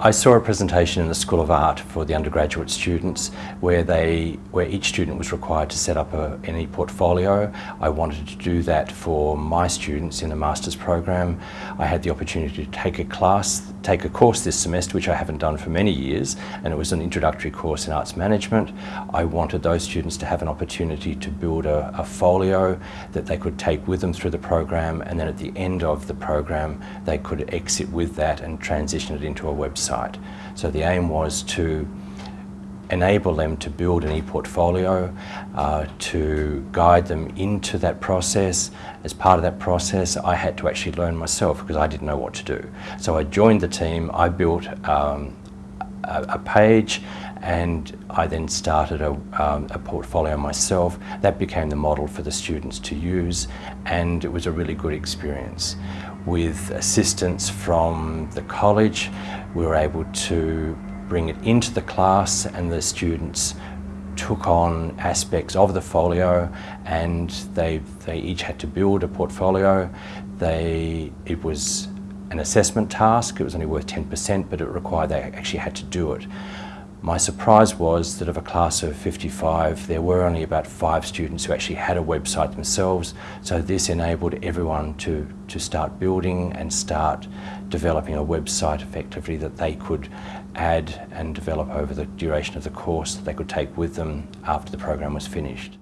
I saw a presentation in the School of Art for the undergraduate students where they where each student was required to set up a, any portfolio. I wanted to do that for my students in the master's program. I had the opportunity to take a class, take a course this semester which I haven't done for many years and it was an introductory course in arts management. I wanted those students to have an opportunity to build a, a folio that they could take with them through the program and then at the end of the program they could exit with that and transition it into a website. So the aim was to enable them to build an e-portfolio, uh, to guide them into that process. As part of that process, I had to actually learn myself because I didn't know what to do. So I joined the team, I built um, a, a, page and I then started a, um, a, portfolio myself. That became the model for the students to use and it was a really good experience with assistance from the college. We were able to bring it into the class and the students took on aspects of the folio and they, they each had to build a portfolio. They, it was an assessment task, it was only worth 10% but it required they actually had to do it. My surprise was that of a class of 55, there were only about five students who actually had a website themselves. So this enabled everyone to, to start building and start developing a website effectively that they could add and develop over the duration of the course that they could take with them after the program was finished.